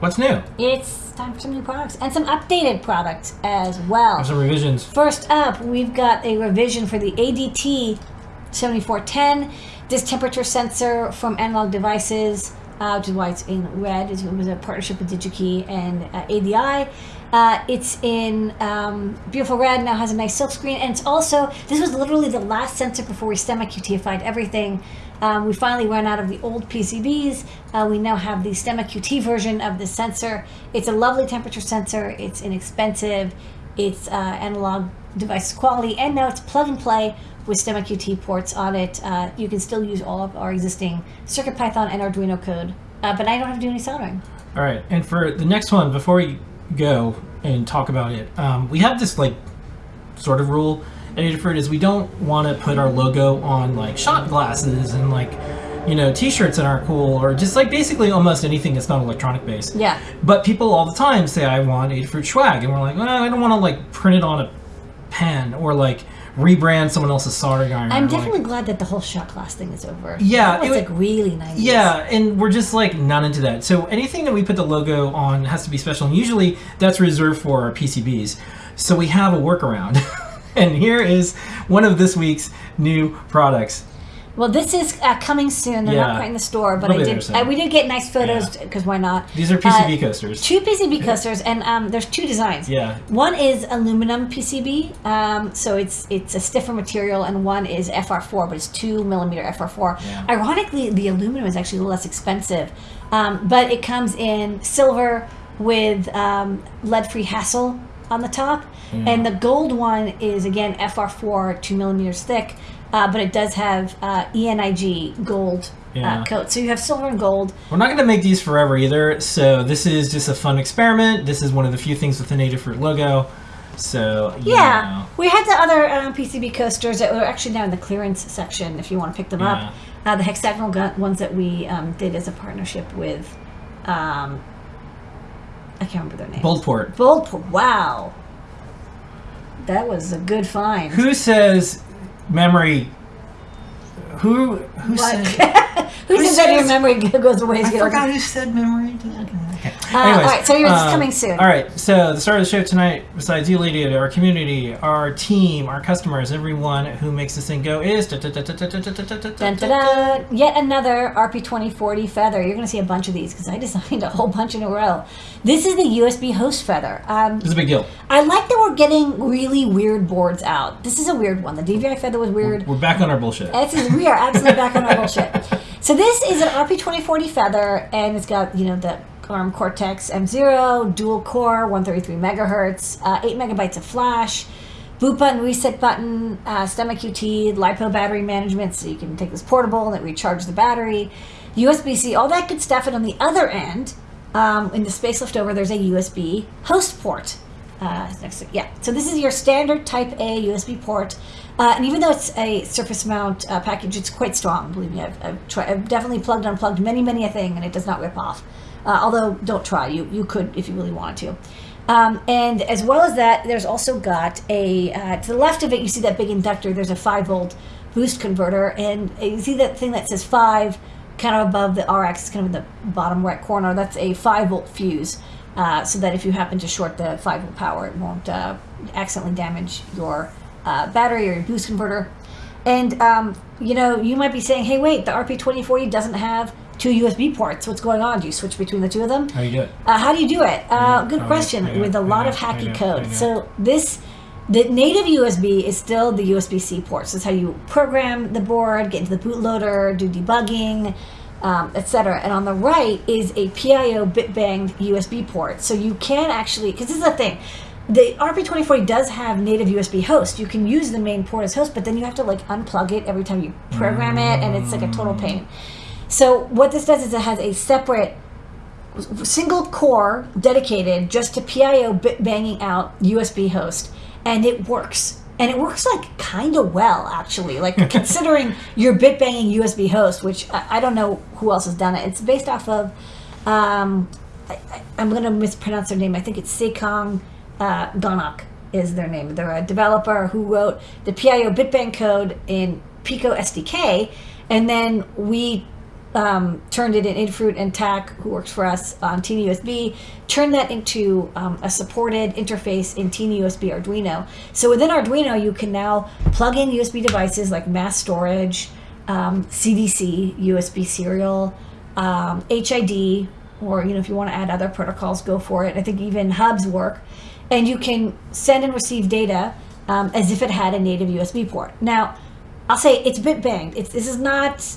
What's new? It's time for some new products and some updated products as well. Some revisions. First up, we've got a revision for the ADT 7410. This temperature sensor from Analog Devices, uh, which is why it's in red. It was a partnership with DigiKey and uh, ADI. Uh, it's in um, beautiful red, now has a nice silk screen, and it's also, this was literally the last sensor before we STEMMA QTified everything. Um, we finally ran out of the old PCBs. Uh, we now have the STEMMA QT version of the sensor. It's a lovely temperature sensor. It's inexpensive. It's uh, analog device quality, and now it's plug and play with STEMMA QT ports on it. Uh, you can still use all of our existing CircuitPython and Arduino code, uh, but I don't have to do any soldering. All right, and for the next one, before we go and talk about it, um, we have this like sort of rule at Adafruit is we don't want to put our logo on like shot glasses and like you know t-shirts that aren't cool or just like basically almost anything that's not electronic based. Yeah. But people all the time say I want Adafruit swag, and we're like, well, I don't want to like print it on a pen or like rebrand someone else's soldering iron. I'm definitely like, glad that the whole shot glass thing is over. Yeah, It's it like really nice. yeah, and we're just like not into that. So anything that we put the logo on has to be special, and usually that's reserved for our PCBs. So we have a workaround. and here is one of this week's new products. Well, this is uh, coming soon. They're not Yeah. quite in the store, but I did. Uh, we did get nice photos because why not? These are PCB Uh, coasters. Two PCB coasters, and um, there's two designs. Yeah. One is aluminum PCB, um, so it's it's a stiffer material, and one is FR4, but it's two millimeter FR4. Yeah. Ironically, the aluminum is actually a little less expensive, um, but it comes in silver with um, lead-free HASL on the top, and the gold one is again FR4, two millimeters thick. Uh, but it does have uh, ENIG gold Yeah. uh, coat. So you have silver and gold. We're not going to make these forever either, so this is just a fun experiment. This is one of the few things with the Adafruit logo. So, Yeah, know. we had the other um, PCB coasters that were actually now in the clearance section if you want to pick them Yeah. up. Uh, the hexagonal ones that we um, did as a partnership with, um, I can't remember their name. Boldport. Boldport. Wow, that was a good find. Who says memory? Who who What? said? Who who that your memory goes away? I forgot who said memory. Okay. Uh, all right, so yours is um, coming soon. All right, so the start of the show tonight, besides you, Lady, our community, our team, our customers, everyone who makes this thing go is. Yet another RP2040 feather. You're going to see a bunch of these because I designed a whole bunch in a row. This is the USB host feather. Um, It's a big deal. I like that we're getting really weird boards out. This is a weird one. The DVI feather was weird. We're back on our bullshit. This is, we are absolutely back on our bullshit. So this is an RP2040 feather, and it's got you know the ARM Cortex M0 dual core, 133 megahertz, uh, eight megabytes of flash, boot button, reset button, uh, STEMMA QT, lipo battery management, so you can take this portable and it recharge the battery, USB-C, all that good stuff. And on the other end, um, in the space left over, there's a USB host port. Uh, next yeah, so this is your standard Type A USB port, uh, and even though it's a surface mount uh, package, it's quite strong. Believe me, I've, I've, tried, I've definitely plugged and unplugged many, many a thing, and it does not rip off. Uh, although, don't try. You you could if you really wanted to. Um, and as well as that, there's also got a uh, to the left of it. You see that big inductor. There's a five volt boost converter, and you see that thing that says five, kind of above the RX, kind of in the bottom right corner. That's a five volt fuse. Uh, so that if you happen to short the 5 volt power, it won't uh, accidentally damage your uh, battery or your boost converter. And, um, you know, you might be saying, hey, wait, the RP2040 doesn't have two USB ports. What's going on? Do you switch between the two of them? How do you do it? Uh, how do you do it? Uh, good question. Know, With a lot know, of hacky know, code. So this, the native USB is still the USB-C port. So it's how you program the board, get into the bootloader, do debugging, um, etc. And on the right is a PIO bit-banged USB port. So you can actually, because this is the thing, the RP2040 does have native USB host. You can use the main port as host, but then you have to like unplug it every time you program it, and it's like a total pain. So what this does is it has a separate single core dedicated just to PIO bit banging out USB host, and it works. And it works like kind of well, actually. Like considering your bit banging USB host, which I, I don't know who else has done it. It's based off of, um, I, I, I'm going to mispronounce their name. I think it's Sekong uh, Ganak. is their name. They're a developer who wrote the PIO bitbang code in Pico SDK, and then we um, turned it in Infruit and Thach, who works for us on TinyUSB, turned that into um, a supported interface in TinyUSB Arduino. So within Arduino, you can now plug in USB devices like mass storage, um, CDC, USB serial, um, HID, or you know if you want to add other protocols, go for it. I think even hubs work, and you can send and receive data um, as if it had a native USB port. Now, I'll say it's bit banged. It's this is not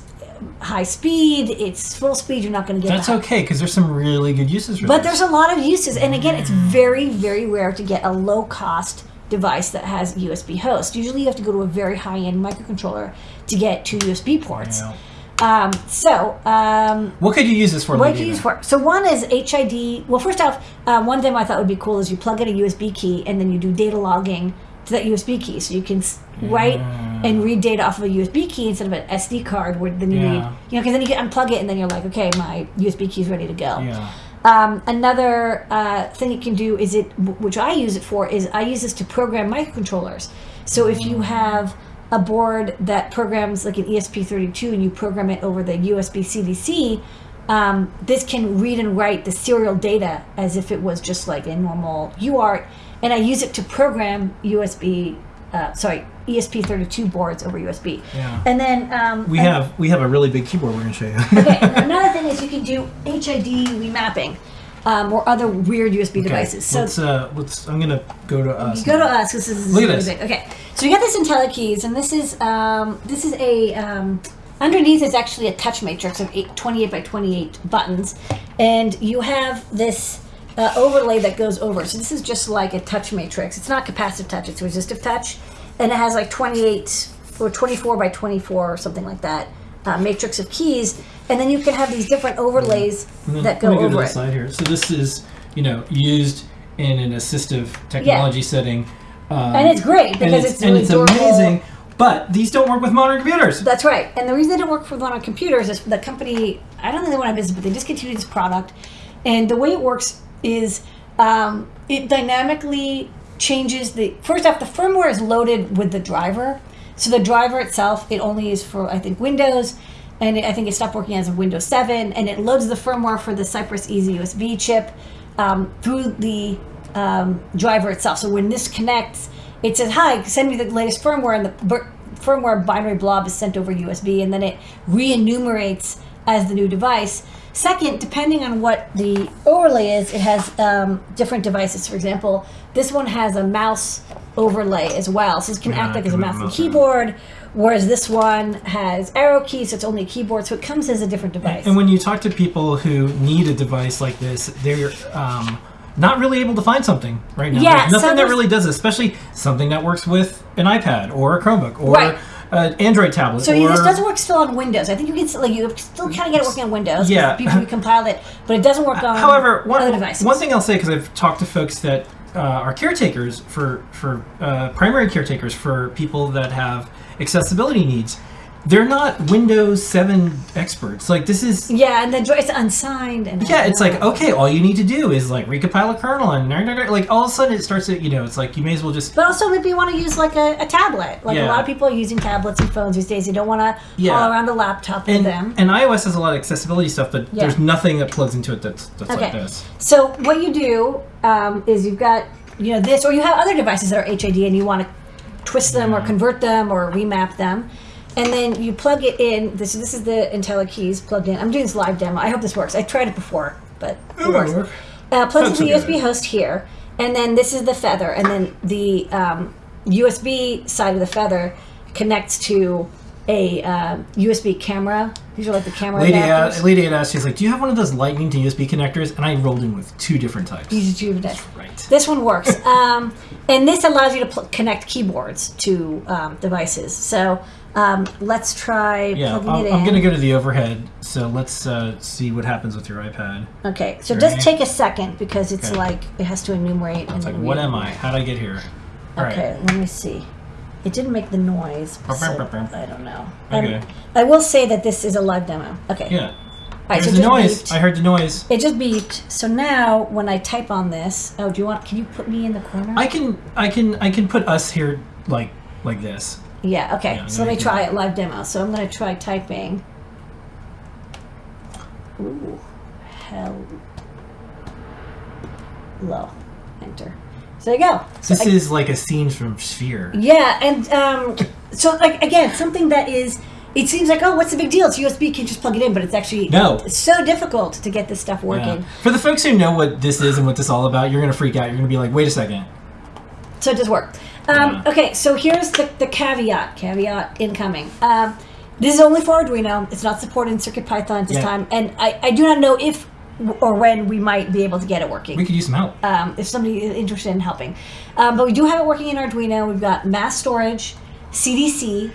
high speed. It's full speed. You're not going to get. That's okay because there's some really good uses for But this. there's a lot of uses, and again, it's very very rare to get a low cost device that has USB host. Usually, you have to go to a very high end microcontroller to get two USB ports. Yeah. Um, so. Um, What could you use this for? what do you use for? So one is HID. Well, first off, um, one demo I thought would be cool is you plug in a USB key and then you do data logging to that USB key, so you can write and read data off of a USB key instead of an SD card, where then you Yeah. need, you know, because then you can unplug it and then you're like, okay, my USB key is ready to go. Yeah. Um, another uh, thing it can do is it, which I use it for, is I use this to program microcontrollers. So if you have a board that programs like an ESP32 and you program it over the USB CDC, um, this can read and write the serial data as if it was just like a normal UART, and I use it to program USB, uh, sorry, ESP32 boards over USB. Yeah. And then um, We an- have we have a really big keyboard we're gonna show you. okay, another thing is you can do HID remapping um, or other weird USB devices. So let's uh let's I'm gonna go to us. go to us. This is Look at this. big. Okay, so you got this IntelliKeys, and this is um, this is a um, underneath is actually a touch matrix of eight, 28 by 28 buttons, and you have this. Uh, overlay that goes over. So this is just like a touch matrix. It's not capacitive touch. It's resistive touch, and it has like 28 or 24 by 24 or something like that uh, matrix of keys. And then you can have these different overlays And that let go me go to over the it. side here. So this is you know used in an assistive technology setting. Um, And it's great and because it's, it's, and it's amazing. But these don't work with modern computers. That's right. And the reason they don't work for on computers is the company, I don't think they went out of business, but they discontinued this product. And the way it works is um, it dynamically changes the. First off, the firmware is loaded with the driver. So the driver itself, it only is for, I think, Windows. And it, I think it stopped working as of Windows 7. And it loads the firmware for the Cypress EZ-USB chip um, through the um, driver itself. So when this connects, it says, "Hi, send me the latest firmware," and the firmware binary blob is sent over USB, and then it re-enumerates as the new device. Second, depending on what the overlay is, it has um, different devices. For example, this one has a mouse overlay as well, so it can Yeah, act like as a mouse and keyboard. Whereas this one has arrow keys, so it's only a keyboard, so it comes as a different device. And when you talk to people who need a device like this, they're um, not really able to find something right now. Yeah, There's nothing that really does, it, especially something that works with an iPad or a Chromebook or Right. An Android tablet. So or, this doesn't work still on Windows. I think you can still, like you still kind of get it working on Windows. Yeah. people can compile it, but it doesn't work on However, one, other devices. one thing I'll say because I've talked to folks that uh, are caretakers for for uh, primary caretakers for people that have accessibility needs. They're not Windows 7 experts. Like this is Yeah, and then it's unsigned and yeah, it's like okay, all you need to do is like recompile a kernel and like all of a sudden it starts to you know it's like you may as well just But also, maybe you want to use like a, a tablet. Like a lot of people are using tablets and phones these days. You don't want to Yeah. haul around the laptop with them. and iOS has a lot of accessibility stuff, but Yeah. there's nothing that plugs into it that's that's like this. So what you do um, is you've got you know this, or you have other devices that are HID, and you want to twist them or convert them or remap them, and then you plug it in. This this is the IntelliKeys plugged in. I'm doing this live demo. I hope this works. I tried it before, but it works. work. Uh, plugs Sounds into the USB good. host here, and then this is the feather, and then the um, USB side of the feather connects to a uh, USB camera. These are like the camera Lady, adapters. uh, lady had asked, she's like, "Do you have one of those Lightning to USB connectors?" And I rolled in with two different types. These are two different- Right. This one works, um, and this allows you to connect keyboards to um, devices. So um, let's try Yeah, plugging I'm, it in. I'm gonna go to the overhead. So let's uh, see what happens with your iPad. okay, so just take a second because it's Okay. like it has to enumerate. and It's like, what am I? How'd I get here? All right. Okay, let me see. It didn't make the noise, so I don't know. Um, Okay. I will say that this is a live demo. Okay. Yeah. right, There's so a noise. beeped. I heard the noise. It just beeped. So now when I type on this, oh, do you want? Can you put me in the corner? I can I can I can put us here like like this. Yeah. Okay. Yeah, so let me try it live demo. So I'm going to try typing. Ooh, hell. Low. Enter. So there you go. So This I- is like a scene from Sphere. Yeah, and um, so like again, something that is. It seems like oh, what's the big deal? It's USB. You can just plug it in, but it's actually No. It's so difficult to get this stuff working. Yeah. For the folks who know what this is and what this is all about, you're gonna freak out. You're gonna be like, wait a second. So it does work. Um, Okay, so here's the, the caveat. Caveat incoming. Um, this is only for Arduino. It's not supported in CircuitPython at this Yeah. time, and I, I do not know if or when we might be able to get it working. We could use some help. um, if somebody is interested in helping. Um, but we do have it working in Arduino. We've got mass storage, CDC,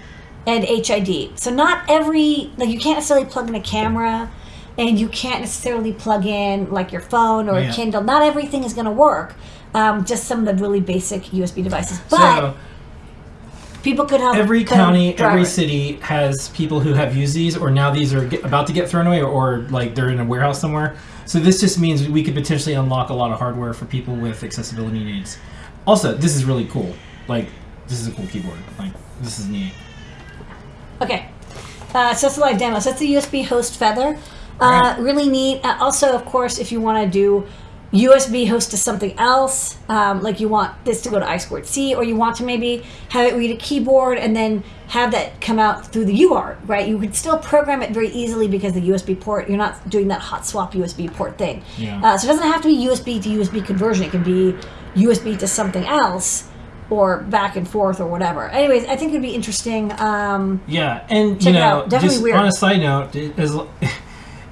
and HID. So not every like you can't necessarily plug in a camera, and you can't necessarily plug in like your phone or Yeah. a Kindle. Not everything is going to work. Um, just some of the really basic USB devices. But so people could have every county, every city has people who have used these, or now these are get, about to get thrown away, or, or like they're in a warehouse somewhere. So this just means we could potentially unlock a lot of hardware for people with accessibility needs. Also, this is really cool. Like this is a cool keyboard. Like this is neat. Okay. Uh, so that's a live demo. So that's the USB host feather. Uh, Alright. Really neat. Uh, also, of course, if you want to do USB host to something else, um, like you want this to go to I squared C, or you want to maybe have it read a keyboard and then have that come out through the UART, right? You could still program it very easily because the USB port, you're not doing that hot swap USB port thing. Yeah. Uh, so it doesn't have to be USB to USB conversion. It can be USB to something else or back and forth or whatever. Anyways, I think it'd be interesting. Um, Yeah, and Check you it know, out. Definitely just weird. on a side note, is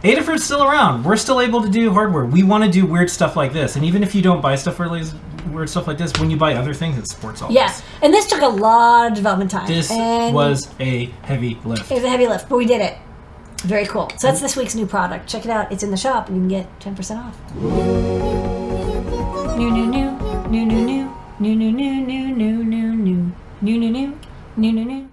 Adafruit's still around. We're still able to do hardware. We want to do weird stuff like this, and even if you don't buy stuff really weird stuff like this, when you buy other things, it supports all Yeah, this. and this took a lot of development time. This and was a heavy lift. it was a heavy lift, but we did it. Very cool. So that's this week's new product. Check it out. It's in the shop, and you can get ten percent off. New, new, new, new, new, new, new, new, new, new, new, new, new, new, new, new, new, new.